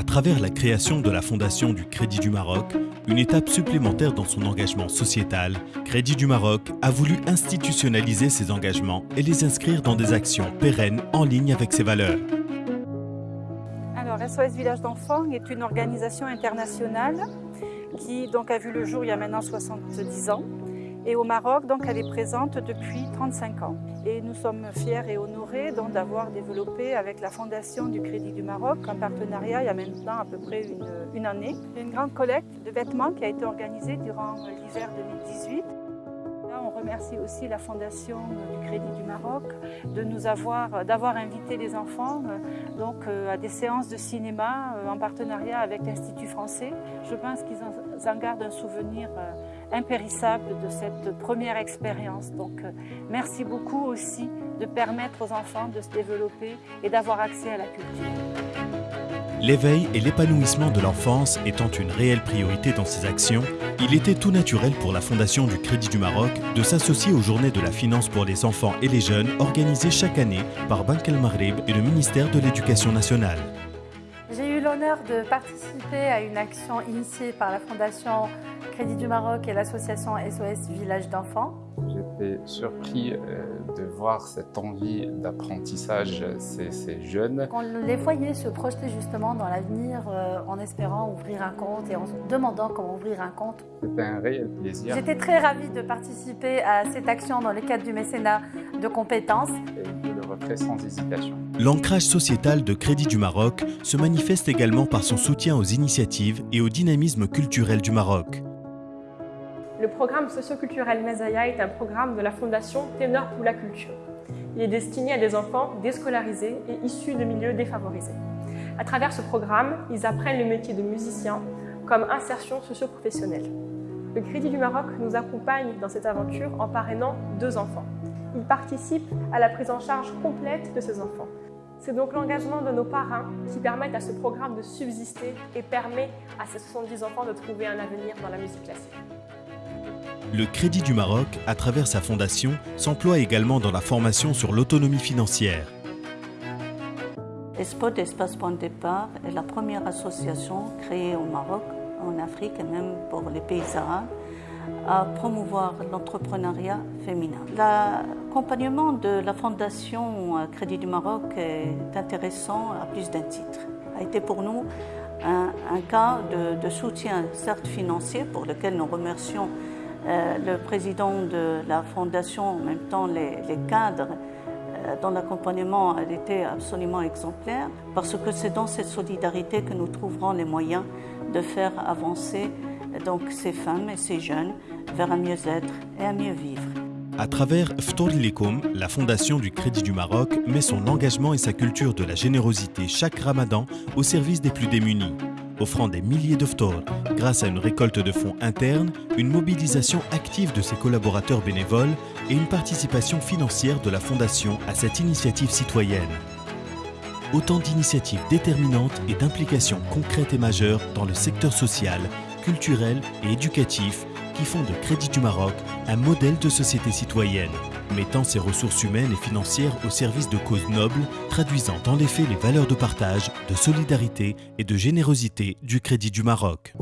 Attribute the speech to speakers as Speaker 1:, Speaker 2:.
Speaker 1: À travers la création de la Fondation du Crédit du Maroc, une étape supplémentaire dans son engagement sociétal, Crédit du Maroc a voulu institutionnaliser ses engagements et les inscrire dans des actions pérennes en ligne avec ses valeurs.
Speaker 2: Alors, SOS Village d'enfants est une organisation internationale qui a vu le jour il y a maintenant 70 ans et au Maroc, donc, elle est présente depuis 35 ans. Et nous sommes fiers et honorés d'avoir développé avec la Fondation du Crédit du Maroc un partenariat il y a maintenant à peu près une, année. Une grande collecte de vêtements qui a été organisée durant l'hiver 2018 on remercie aussi la Fondation du Crédit du Maroc de nous avoir, d'avoir invité les enfants euh, donc, euh, à des séances de cinéma euh, en partenariat avec l'Institut français. Je pense qu'ils en gardent un souvenir impérissable de cette première expérience. Donc merci beaucoup aussi de permettre aux enfants de se développer et d'avoir accès à la culture.
Speaker 1: L'éveil et l'épanouissement de l'enfance étant une réelle priorité dans ses actions, il était tout naturel pour la Fondation du Crédit du Maroc de s'associer aux Journées de la Finance pour les enfants et les jeunes organisées chaque année par Banque El Maghrib et le ministère de l'Éducation nationale.
Speaker 3: L'honneur de participer à une action initiée par la Fondation Crédit du Maroc et l'association SOS Village d'enfants
Speaker 4: J'étais surpris euh, de voir cette envie d'apprentissage ces, ces, jeunes.
Speaker 3: On les voyait se projeter justement dans l'avenir euh, en espérant ouvrir un compte et en se demandant comment ouvrir un compte.
Speaker 4: C'était un réel plaisir.
Speaker 3: J'étais très ravie de participer à cette action dans le cadre du mécénat de compétences.
Speaker 4: Et je le referai sans hésitation.
Speaker 1: L'ancrage sociétal de Crédit du Maroc se manifeste également par son soutien aux initiatives et au dynamisme culturel du Maroc.
Speaker 5: Le programme socioculturel Mazaya est un programme de la Fondation Ténor pour la culture. Il est destiné à des enfants déscolarisés et issus de milieux défavorisés. À travers ce programme, ils apprennent le métier de musicien comme insertion socio-professionnelle. Le Crédit du Maroc nous accompagne dans cette aventure en parrainant deux enfants. Il participe à la prise en charge complète de ces enfants. C'est donc l'engagement de nos parrains qui permettent à ce programme de subsister et permet à ces 70 enfants de trouver un avenir dans la musique classique.
Speaker 1: Le Crédit du Maroc, à travers sa fondation, s'emploie également dans la formation sur l'autonomie financière.
Speaker 6: ESPOT, Espace Point de Départ, est la première association créée au Maroc, en Afrique et même pour les pays arabes, à promouvoir l'entrepreneuriat féminin. L'accompagnement de la Fondation Crédit du Maroc est intéressant à plus d'un titre. A été pour nous un, cas de, soutien, certes financier, pour lequel nous remercions euh, le président de la fondation, en même temps les, les cadres, euh, dont l'accompagnement a été absolument exemplaire, parce que c'est dans cette solidarité que nous trouverons les moyens de faire avancer donc, ces femmes et ces jeunes vers un mieux-être et un mieux vivre.
Speaker 1: À travers Ftor Likum, la Fondation du Crédit du Maroc met son engagement et sa culture de la générosité chaque ramadan au service des plus démunis offrant des milliers de phtor grâce à une récolte de fonds interne, une mobilisation active de ses collaborateurs bénévoles et une participation financière de la Fondation à cette initiative citoyenne. Autant d'initiatives déterminantes et d'implications concrètes et majeures dans le secteur social, culturel et éducatif qui font de Crédit du Maroc un modèle de société citoyenne mettant ses ressources humaines et financières au service de causes nobles, traduisant en effet les valeurs de partage, de solidarité et de générosité du Crédit du Maroc.